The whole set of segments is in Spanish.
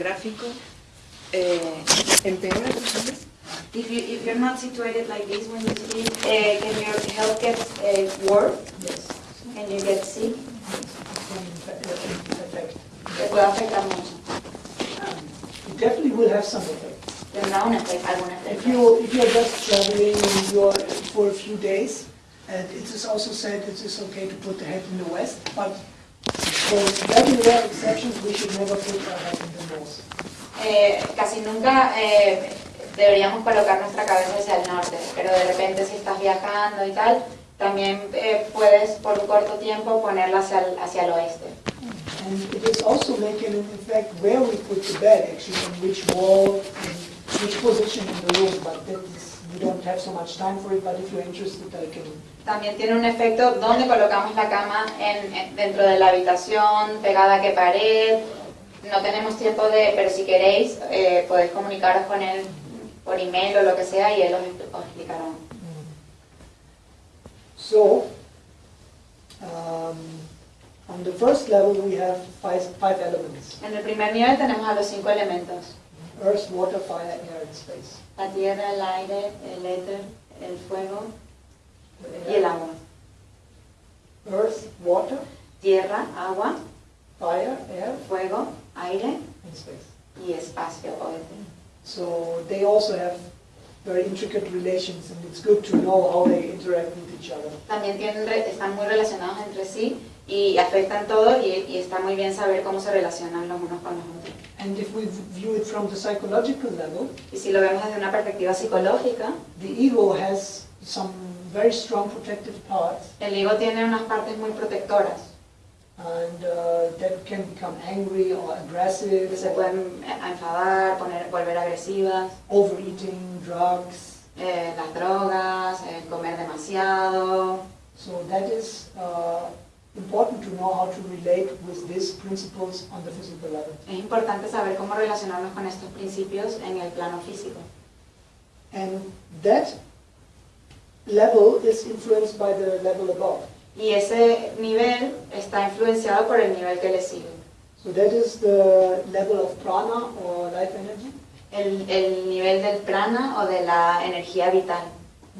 gráfico, eh, empeora tu salud. If, you, if you're not situated like this when you sleep, uh, can your health get uh, worse? Yes. Can you get sick? It can affect. Te puede afectar mucho. It definitely will have some effect. Tendrá un efecto, algún If you if you're just traveling and you're for a few days, and it is also said it is okay to put the head in the west, but for very rare exceptions, we should never put our head the north. Eh, casi nunca eh, deberíamos colocar nuestra cabeza hacia el norte, pero de repente si estás viajando y tal, también eh, puedes por un corto tiempo ponerla hacia el, hacia el oeste. And it is also making an effect where we put the bed, actually, on which wall, which position in the room, but that is, we don't have so much time for it, but if you're interested, I can También tiene un efecto donde colocamos la cama en, en- dentro de la habitación, pegada a qué pared. No tenemos tiempo de, pero si queréis, eh, podéis comunicaros con él por email o lo que sea y él os, expl- os explicará. So, um, on the first level, we have five, five elements. En el primer nivel tenemos a los cinco elementos. Earth, water, fire, air, and space. La tierra, el aire, el éter, el fuego y el air, agua. Earth, water, Tierra, agua, fire, air, fuego, aire and space. y espacio o éter. So they also have very intricate relations, and it's good to know how they interact with each other. También tienen, están muy relacionados entre sí y afectan todo y, y está muy bien saber cómo se relacionan los unos con los otros. And if we view it from the psychological level, Y si lo vemos desde una perspectiva psicológica, the ego has some very strong protective parts, el ego tiene unas partes muy protectoras and uh, that can become angry or aggressive, se pueden enfadar, poner, volver agresivas, overeating, drugs. eh, las drogas, eh, comer demasiado. So that is uh, important to know how to relate with these principles on the physical level. Es importante saber cómo relacionarnos con estos principios en el plano físico. And that level is influenced by the level above. Y ese nivel está influenciado por el nivel que le sigue. So that is the level of prana or life energy, El, el nivel del prana o de la energía vital,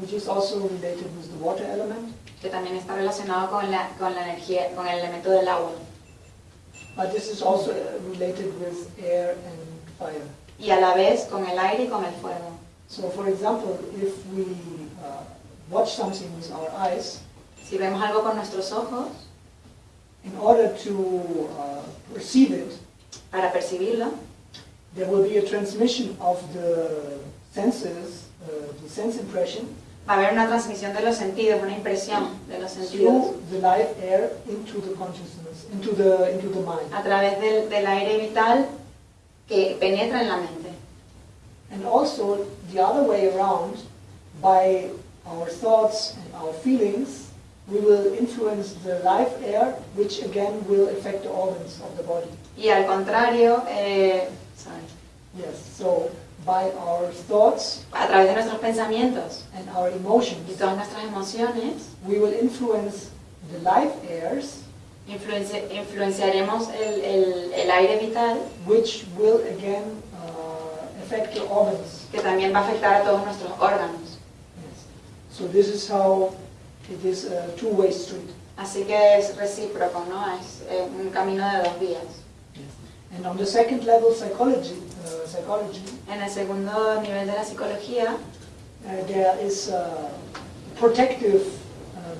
which is also related with the water element. que también está relacionado con la, con la energía, con el elemento del agua. But this is also related with air and fire. Y a la vez con el aire y con el fuego. So for example, if we uh, watch something with our eyes, Si vemos algo con nuestros ojos, in order to uh, perceive it, para percibirlo, there will be a transmission of the senses, uh, the sense impression, va a haber una transmisión de los sentidos, una impresión de los sentidos the live air into the consciousness, into the into the mind. a través del, del aire vital que penetra en la mente. And also the other way around, by our thoughts and our feelings, we will influence the live air, which again will affect the organs of the body. Y al contrario, eh, sorry, Yes, so by our thoughts a través de nuestros pensamientos and our emotions, y todas nuestras emociones, we will influence the live airs, influenci- influenciaremos el, el- el aire vital which will again uh, affect the organs. que también va a afectar a todos nuestros órganos. Yes. So this is how it is a two-way street. Así que es recíproco, ¿no? Es eh, un camino de dos vías. Yes. And on the second level, psychology, uh, psychology, En el segundo nivel de la psicología uh, there is uh, protective um,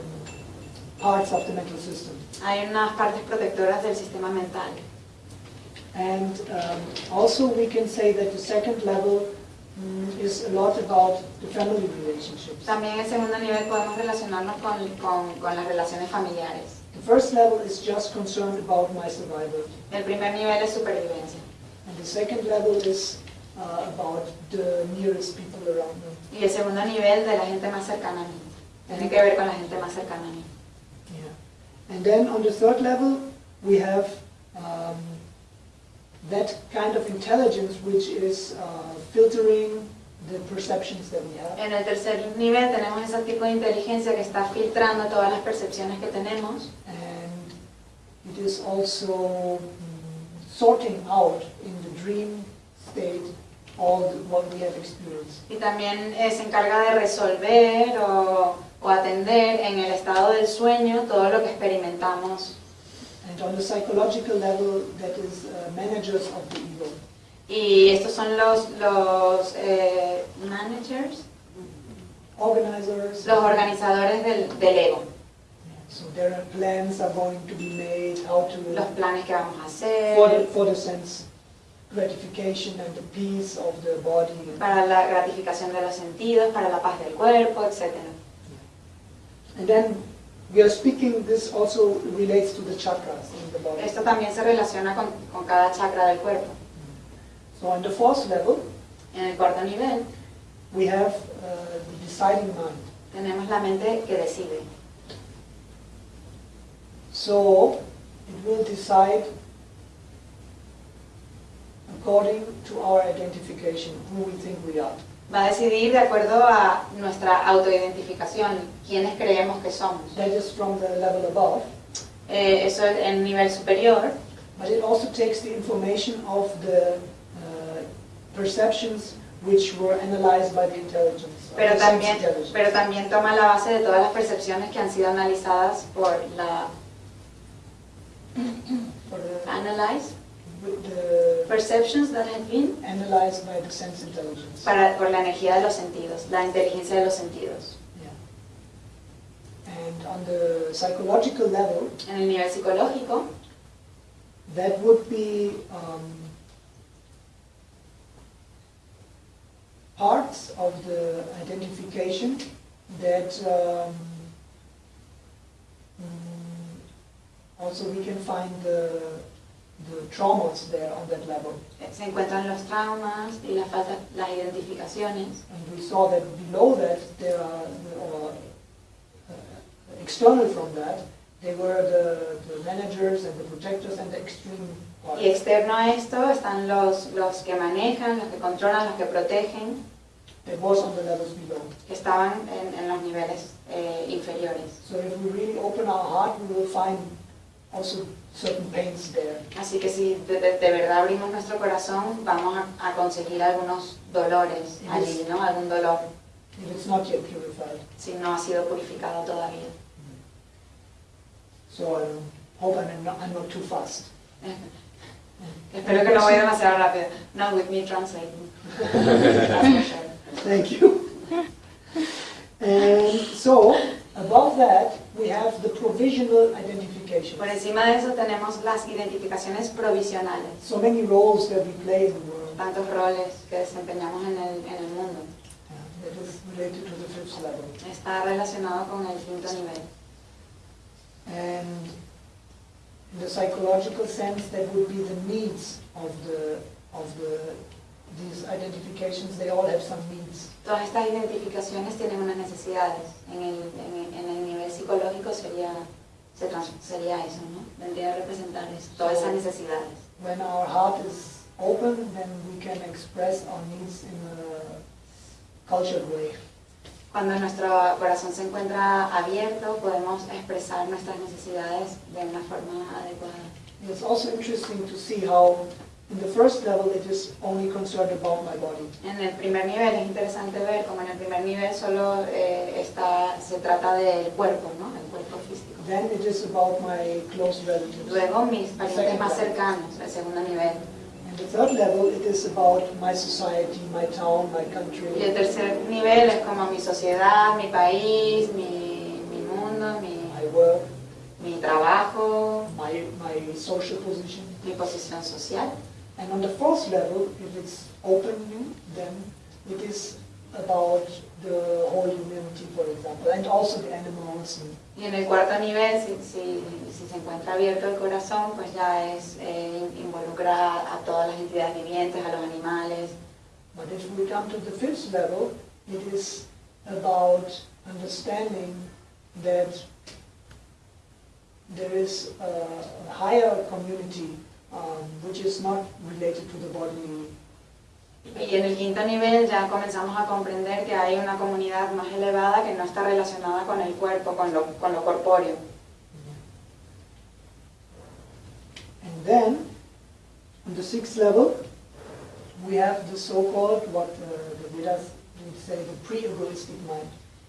parts of the mental system. hay unas partes protectoras del sistema mental. And um, also we can say that the second level is a lot about the family relationships. También en segundo nivel podemos relacionarnos con, con- con las relaciones familiares. The first level is just concerned about my survival. El primer nivel es supervivencia And the second level is uh, about the nearest people around me. y el segundo nivel de la gente más cercana a mí. Tiene que ver con la gente más cercana a mí. Yeah. And then on the third level, we have um, that kind of intelligence which is uh, filtering the perceptions that we have. En el tercer nivel tenemos ese tipo de inteligencia que está filtrando todas las percepciones que tenemos And it is also mm, sorting out in the dream all the- what we have experienced. Y también eh, se encarga de resolver o, o atender en el estado del sueño todo lo que experimentamos. And on the psychological level, that is uh, managers of the ego. Y estos son los, los eh, managers, Organizers. los organizadores del, del ego. So their plans are going to be made, how to, Los planes que vamos a for the, hacer, for the sense gratification and the peace of the body. para la gratificación de los sentidos, para la paz del cuerpo, etc. And then we are speaking, this also relates to the chakras in the body. Esto también se relaciona con, con cada chakra del cuerpo. So on the fourth level, En el cuarto nivel we have uh, the deciding mind. tenemos la mente que decide. So it will decide according to our identification, who we think we are. Va a decidir de acuerdo a nuestra autoidentificación, quiénes creemos que somos. That is from the level above, Eh, eso es en nivel superior, but it also takes the information of the perceptions which were analyzed by the intelligence. of pero también, intelligence. pero también toma la base de todas las percepciones que han sido analizadas por la For the, analyze, the perceptions that have been analyzed by the sense intelligence. para, por la energía de los sentidos, la inteligencia de los sentidos. Yeah. And on the psychological level, En el nivel psicológico, that would be um, parts of the identification that um, mm, also we can find the, the traumas there on that level. se encuentran los traumas y las, las identificaciones. And we saw that below that there are, or uh, external from that, they were the, the managers and the protectors and the extreme parts. Y externo a esto están los, los que manejan, los que controlan, los que protegen, que estaban en, en los niveles eh, inferiores. So if we really open our heart, we will find also certain pains there. Así que si de, de- de verdad abrimos nuestro corazón, vamos a, a conseguir algunos dolores allí, ¿no? Algún dolor, If it's not yet purified. si no ha sido purificado todavía. So I hope I'm not, I'm not too fast. Espero que no vaya demasiado rápido. Not with me translating. That's for sure. Thank you. And so, above that, we have the provisional identification. Por encima de eso tenemos las identificaciones provisionales, So many roles that we play in the world. tantos roles que desempeñamos en el, en el mundo. Yeah, that is related to the fifth level. Está relacionado con el quinto nivel. And in the psychological sense, that would be the needs of the, of the, these identifications, they all have some needs. Todas estas identificaciones tienen unas necesidades. En el, en en el nivel psicológico sería, se trans- sería eso, ¿no? Vendría a representar eso, todas esas necesidades. When our heart is open, then we can express our needs in a cultured way. Cuando nuestro corazón se encuentra abierto, podemos expresar nuestras necesidades de una forma adecuada. It's also interesting to see how in the first level it is only concerned about my body. En el primer nivel es interesante ver como en el primer nivel solo eh, está, se trata del cuerpo, ¿no? El cuerpo físico. Then it is about my close relatives. Luego mis parientes más cercanos, el segundo nivel. And the third level, it is about my society, my town, my Y el country, tercer nivel es como mi sociedad, mi país, mi, mi mundo, mi, my work, mi trabajo, my, my social position. mi posición social. And on the fourth level, if it's open, then it is about the whole humanity, for example, and also the animals. And Y en el cuarto nivel, si, si, si se encuentra abierto el corazón, pues ya es eh, involucrar a todas las entidades vivientes, a los animales. But if we come to the fifth level, it is about understanding that there is a higher community um, which is not related to the body. Y en el quinto nivel ya comenzamos a comprender que hay una comunidad más elevada que no está relacionada con el cuerpo, con lo, con lo corpóreo. And then, on the sixth level, we have the so-called, what uh, the Vedas would say, the pre-egoistic mind.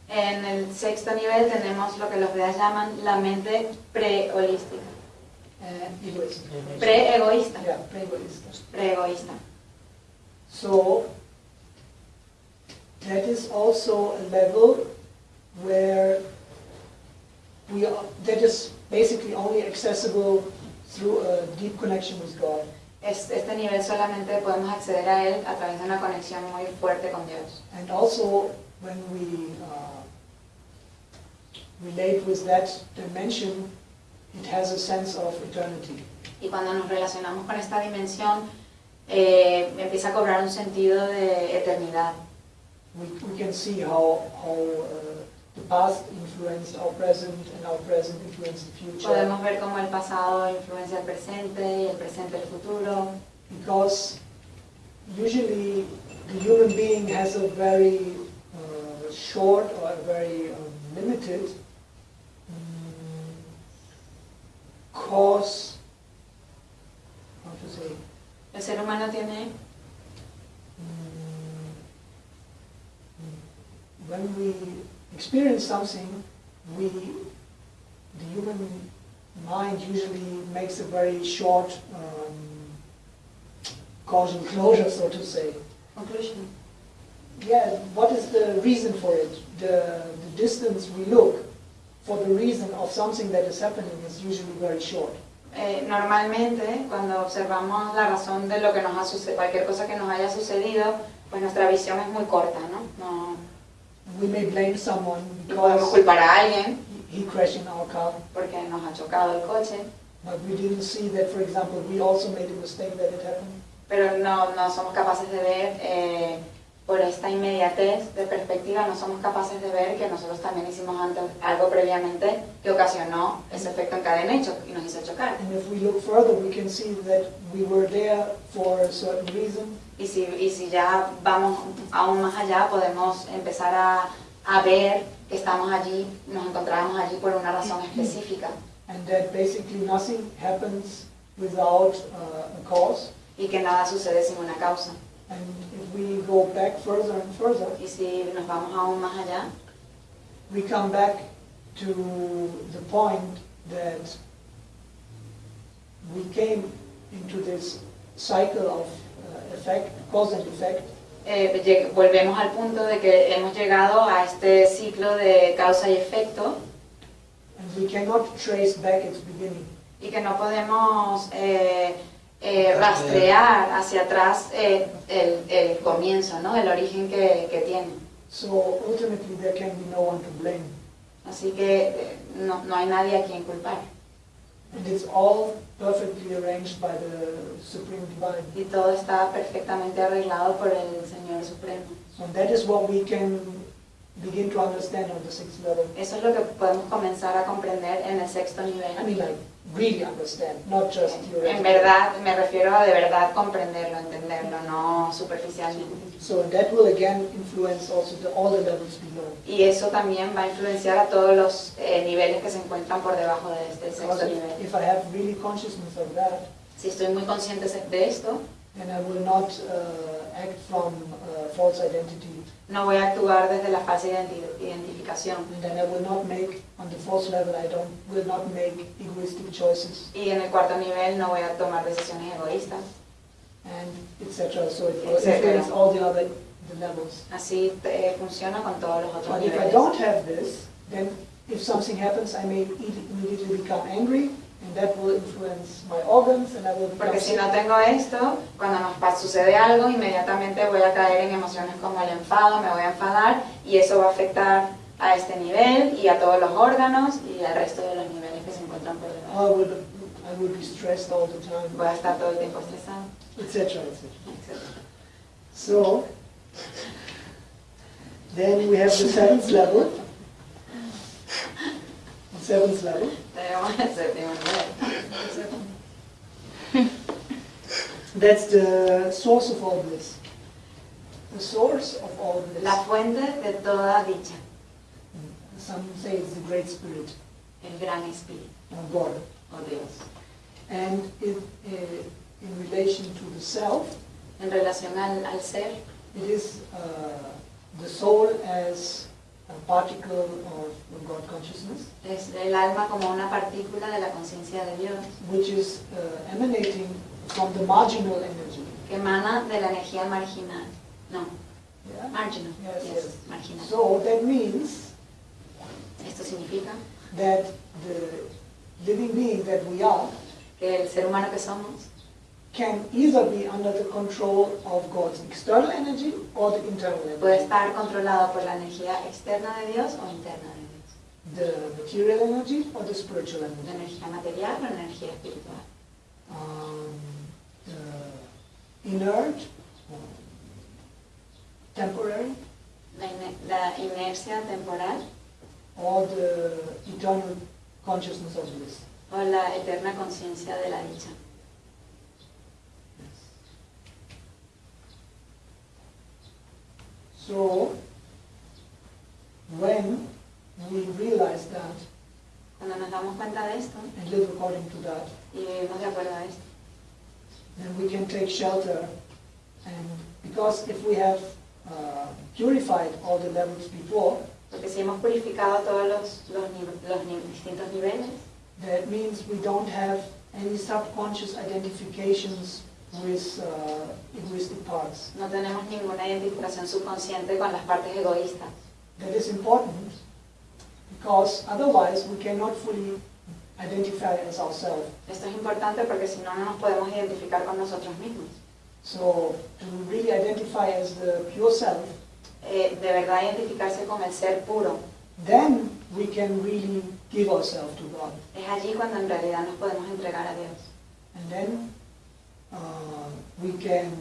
En el sexto nivel tenemos lo que los Vedas llaman la mente pre-holística, And pre-egoísta, Yeah, pre-egoísta. So that is also a level where we are, that is basically only accessible through a deep connection with God. Es- Este nivel solamente podemos acceder a él a través de una conexión muy fuerte con Dios. And also when we uh, relate with that dimension, it has a sense of eternity. Y cuando nos relacionamos con esta dimensión, eh, empieza a cobrar un sentido de eternidad. We, we can see how, how uh, the past influenced our present and our present influenced the future. Podemos ver cómo el pasado influencia el presente y el presente el futuro, because usually the human being has a very uh, short or a very um, limited cause, how to say, El ser humano tiene, mm, when we experience something, we, the human mind usually makes a very short um, causal closure, so to say. conclusion. Yeah, what is the reason for it? The, the distance we look for the reason of something that is happening is usually very short. Eh, normalmente, cuando observamos la razón de lo que nos ha sucedido, cualquier cosa que nos haya sucedido, pues nuestra visión es muy corta, ¿no? No, We may blame someone podemos culpar a alguien he crashed in our car, porque nos ha chocado el coche, but we didn't see that, for example, we also made a mistake that it happened. pero no, no somos capaces de ver, eh, por esta inmediatez de perspectiva, no somos capaces de ver que nosotros también hicimos antes algo previamente que ocasionó ese efecto en cadena y, nos hizo chocar. And if we look further, we can see that we were there for a certain reason, Y si, y si ya vamos aún más allá, podemos empezar a, a ver que estamos allí, nos encontramos allí por una razón específica and that basically nothing happens without uh, a cause. y que nada sucede sin una causa. And if we go back further and further, Y si nos vamos aún más allá, we come back to the point that we came into this cycle of uh, effect, cause and effect, eh, volvemos al punto de que hemos llegado a este ciclo de causa y efecto and we cannot trace back its beginning. y que no podemos eh, eh, rastrear hacia atrás eh, el, el comienzo, ¿no? el origen que, que tiene. So ultimately, there can be no one to blame. Así que eh, no, no hay nadie a quien culpar. And it's all perfectly arranged by the Supreme Divine. Y todo está perfectamente arreglado por el Señor Supremo. So that is what we can begin to understand on the sixth level. Eso es lo que podemos comenzar a comprender en el sexto nivel. I mean, like, really understand, not just En verdad, me refiero a de verdad comprenderlo, entenderlo, no superficialmente. So that will again influence also the, all the levels below. Y eso también va a influenciar a todos los eh, niveles que se encuentran por debajo de este sexto nivel. if I have really consciousness of that, Si estoy muy consciente de esto, then I will not uh, act from uh, false identity, no voy a actuar desde la falsa identi- identificación. and then I will not make, on the fourth level, I don't, will not make egoistic choices, Y en el cuarto nivel no voy a tomar decisiones egoístas. and etc. So it will Etcétera. influence all the other the levels. Así eh, funciona con todos los otros But if I niveles. don't have this, then if something happens, I may imme- immediately become angry, and that will influence my organs, and I will Porque si no tengo esto, cuando nos sucede algo, inmediatamente voy a caer en emociones como el enfado, me voy a enfadar y eso va a afectar a este nivel y a todos los órganos y al resto de los niveles que se encuentran por debajo. I will, I will be stressed all the time, Voy a estar todo el tiempo estresado, etc. etc. etc. So, then we have the seventh level. Seventh level. Tenemos el séptimo nivel. That's the source of all bliss. The source of all bliss. La fuente de toda dicha, Some say it's the Great Spirit, el gran espíritu, or God. o Dios. And in, uh, in relation to the self, en relación al, al ser. It is uh, the soul as particle of God consciousness, Es el alma como una partícula de la conciencia de Dios which is uh, emanating from the marginal energy. que emana de la energía marginal. No, Yeah? marginal. Yes, yes, yes. marginal. So that means Esto significa that the living being that we are que el ser humano que somos can either be under the control of God's external energy or the internal puede energy. estar controlado por la energía externa de Dios o interna de Dios. The material energy or the spiritual La energy. energía material o la energía espiritual. Um, the inert, temporary, La, ine- la inercia temporal or the eternal consciousness of bliss. o la eterna conciencia de la dicha. So, when we realize that Cuando nos damos cuenta de esto and live according to that, y vivimos de acuerdo a esto, then we can take shelter. And because if we have uh, purified all the levels before, porque si hemos purificado todos los, los, los distintos niveles, that means we don't have any subconscious identifications with uh, egoistic parts. no tenemos ninguna identificación subconsciente con las partes egoístas. That is important because otherwise we cannot fully identify as ourselves. Esto es importante porque si no, no nos podemos identificar con nosotros mismos. So to really identify as the pure self, Eh, de verdad identificarse con el ser puro. then we can really give ourselves to God. Es allí cuando en realidad nos podemos entregar a Dios. And then uh, we can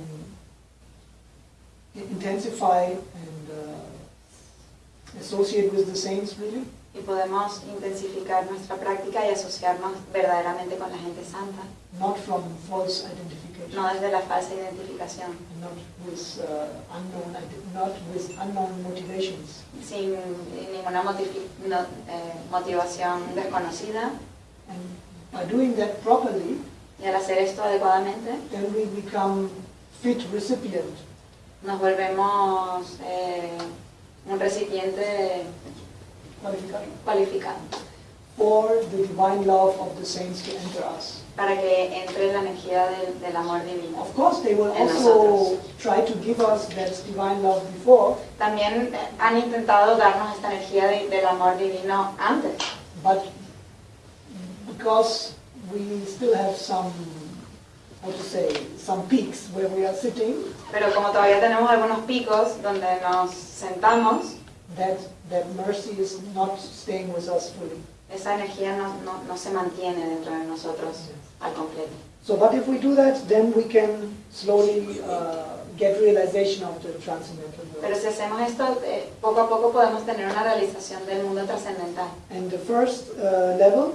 intensify and uh, associate with the saints really, Y podemos intensificar nuestra práctica y asociarnos verdaderamente con la gente santa, not from false identification, no desde la falsa identificación, and not with uh, unknown, not with unknown motivations. sin ninguna no- eh, motivación desconocida. And by doing that properly, Y al hacer esto adecuadamente, then we become fit recipient nos volvemos eh, un recipiente cualificado for the divine love of the saints to enter us. para que entre la energía del, del amor divino. Of course, they will also nosotros. try to give us that divine love before, También eh, han intentado darnos esta energía de- del amor divino antes, but because we still have some, how to say, some peaks where we are sitting, pero como todavía tenemos algunos picos donde nos sentamos, that, that mercy is not staying with us fully. esa energía no, no- no se mantiene dentro de nosotros al completo. So, but if we do that, then we can slowly uh, get realization of the transcendental world. Pero si hacemos esto, eh, poco a poco podemos tener una realización del mundo trascendental. And the first uh, level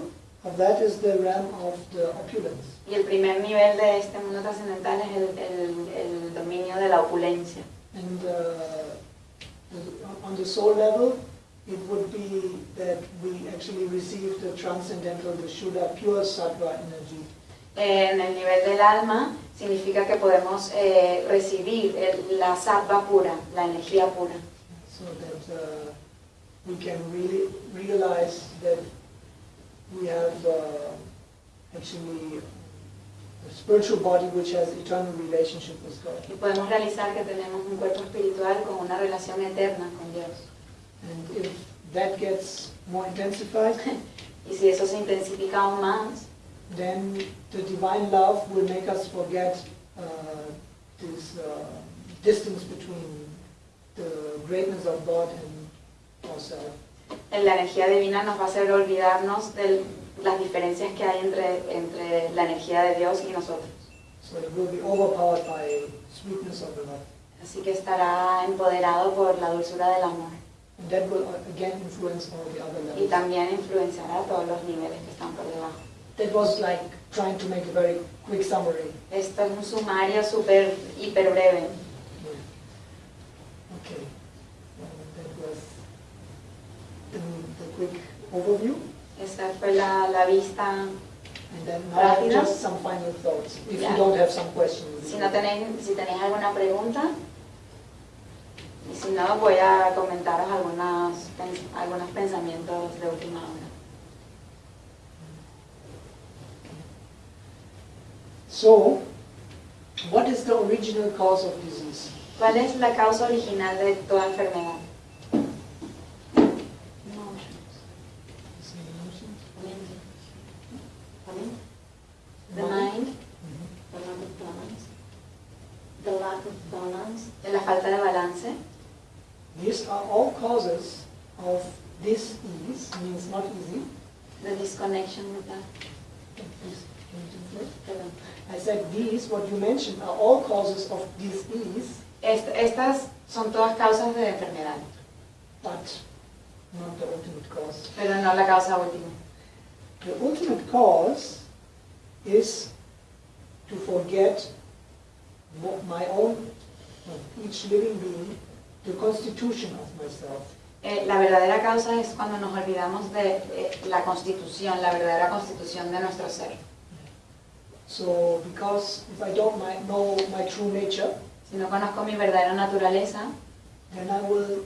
that is the realm of the opulence. Y el primer nivel de este mundo trascendental es el, el- el dominio de la opulencia. And uh, on the soul level, it would be that we actually receive the transcendental, the Shuddha, pure sattva energy. En el nivel del alma significa que podemos eh, recibir el- la sattva pura, la energía pura. So that uh, we can really realize that we have uh, actually a spiritual body which has eternal relationship with God. Y podemos realizar que tenemos un cuerpo espiritual con una relación eterna con Dios. And if that gets more intensified, Y si eso se intensifica aún más, then the divine love will make us forget uh, this uh, distance between the greatness of God and ourselves. La energía divina nos va a hacer olvidarnos de las diferencias que hay entre, entre la energía de Dios y nosotros. Así que estará empoderado por la dulzura del amor. And that will again influence all the other Y también influenciará todos los niveles que están por debajo. That was like trying to make a very quick summary. Esto es un sumario súper, hiper breve. Okay. Well, that was the, the quick overview. Esa fue la, la vista And then now Rápido. just some final thoughts, if Ya. you don't have some questions. Si no tenéis, si tenéis alguna pregunta, y si no, voy a comentaros algunos, pens- algunos pensamientos de última hora. So, what is the original cause of disease? ¿Cuál es la causa original de toda enfermedad? Is it emotions? The mind, the lack of balance, the lack of balance, De la falta de balance. These are all causes of this ease, means not easy. The disconnection with that. I said these, what you mentioned, are all causes of disease, Est- estas son todas causas de enfermedad, but not the ultimate cause. pero no la causa última. The ultimate cause is to forget my own, each living being, the constitution of myself. Eh, la verdadera causa es cuando nos olvidamos de eh, la constitución, la verdadera constitución de nuestro ser. So, because if I don't mi- know my true nature, Si no conozco mi verdadera naturaleza, then I will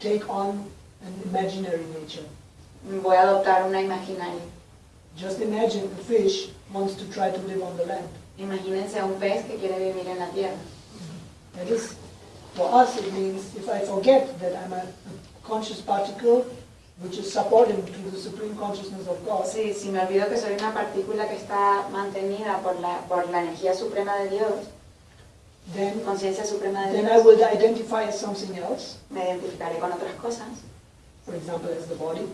take on an imaginary nature. voy a adoptar una imaginaria. Just imagine a fish wants to try to live on the land. Imagínense a un pez que quiere vivir en la tierra. That is, for us, it means if I forget that I'm a conscious particle which is subordinate to the supreme consciousness of God, Sí, si me olvido que soy una partícula que está mantenida por la, por la energía suprema de Dios, then, conciencia suprema de then I Dios, will identify as something else, me identificaré con otras cosas, for example, as the body,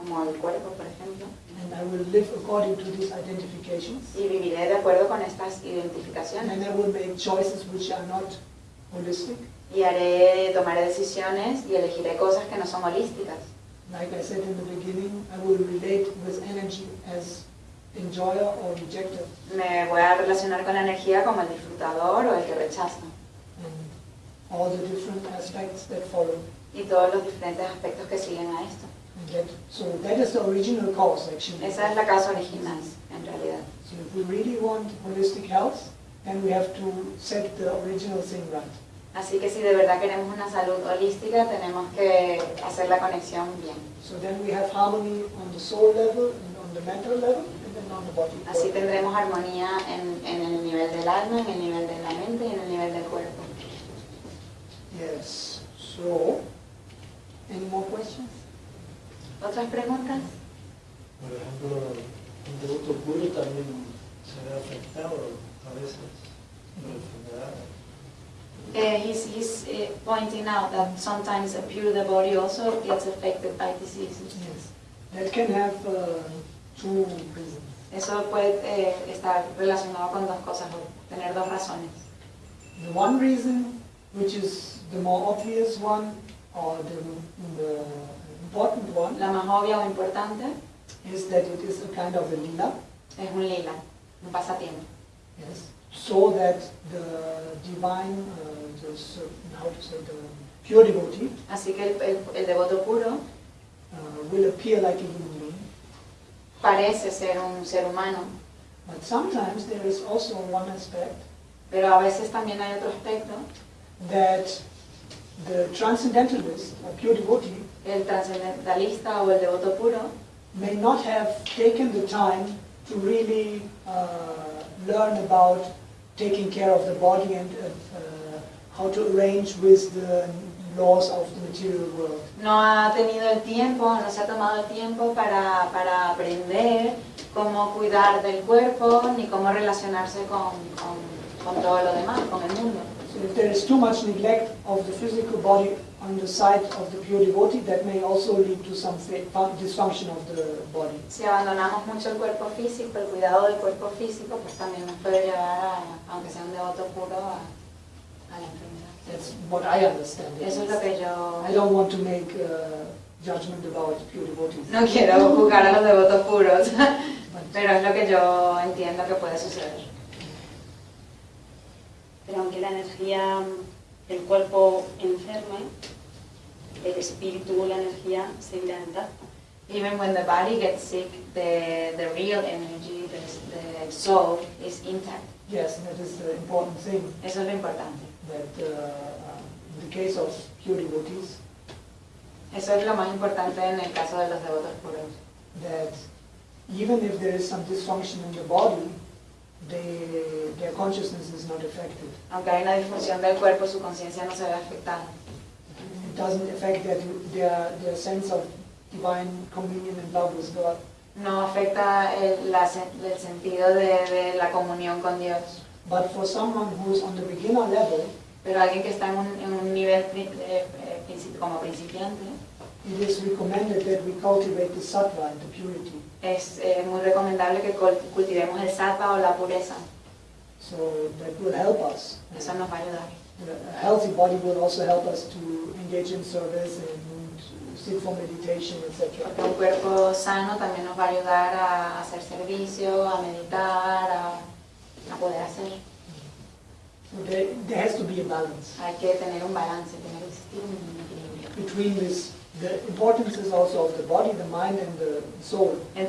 como el cuerpo, por ejemplo, and I will live according to these identifications, y viviré de acuerdo con estas and identificaciones. I will make choices which are not holistic. Y haré, tomaré decisiones y elegiré cosas que no son holísticas. Like I said in the beginning, I will relate with energy as enjoyer or. Me voy a relacionar con la energía como el disfrutador o el que rechaza. and all the different aspects that follow. Y todos los diferentes aspectos que siguen a esto. That, so that is the original cause actually. Esa es la causa original, en realidad. So if we really want holistic health, then we have to set the original thing right. Así que si de verdad queremos una salud holística, tenemos que hacer la conexión bien. So then we have harmony on the soul level and on the mental level and then on the body. Así tendremos armonía en, en el nivel del alma, en el nivel de la mente y en el nivel del cuerpo. Yes. So, any more questions? ¿Otras preguntas? Por ejemplo, un devoto puro también se ve afectado a veces por enfermedades. Uh, he's he's uh, pointing out that sometimes a pure devotee also gets affected by diseases. Yes. That can have uh, two reasons. Eso puede eh, estar relacionado con dos cosas o tener dos razones. The one reason, which is the more obvious one, or the, the important one, La más obvia o importante is that it is a kind of a lila, es un lila, un pasatiempo. yes, so that the divine, uh, the, how to say, the pure devotee Así que el, el- el devoto puro uh, will appear like a human being. parece ser un ser humano, But sometimes there is also one aspect pero a veces también hay otro aspecto, that the transcendentalist, or pure devotee, el trascendentalista o el devoto puro may not have taken the time to really uh, learn about taking care of the body and uh, uh, how to arrange with the laws of the material world. no ha tenido el tiempo, no se ha tomado el tiempo para, para aprender cómo cuidar del cuerpo ni cómo relacionarse con, con, con todo lo demás, con el mundo. So if there is too much neglect of the physical body on the side of the pure devotee, that may also lead to some dysfunction of the body. Si abandonamos mucho el cuerpo físico, el cuidado del cuerpo físico, pues también nos puede llevar, a, aunque sea un devoto puro, a, a la enfermedad. That's what I understand. Eso es lo que yo... I don't want to make uh, judgment about pure devotees. No quiero juzgar a los devotos puros, But pero es lo que yo entiendo que puede suceder. pero aunque la energía, el cuerpo enferme, el espíritu o la energía seguirá intacta. Even when the body gets sick, the, the real energy, the, the soul is intact. Yes, that is the important thing, Eso es lo importante. that uh, um, in the case of pure devotees, Eso es lo más importante en el caso de los devotos puros. that even if there is some dysfunction in the body, they, their consciousness is not affected. Aunque hay una disfunción del cuerpo, su conciencia no se ve afectada. It doesn't affect their, their, their sense of divine communion and love with God. No afecta el, la el sentido de, de la comunión con Dios. But for someone who's on the beginner level, Pero alguien que está en un, en un nivel eh, eh, como principiante, it is recommended that we cultivate the sattva and the purity. es eh, muy recomendable que cul- cultivemos el sattva o la pureza. So that will help us. Eso nos va a ayudar. A healthy body will also help us to engage in service and sit for meditation, etc. Porque un cuerpo sano también nos va a ayudar a hacer servicio, a meditar, a, a poder hacer. So there, there has to be a balance Hay que tener un balance, tener un equilibrio between this. The importance is also of the body, the mind, and the soul. entre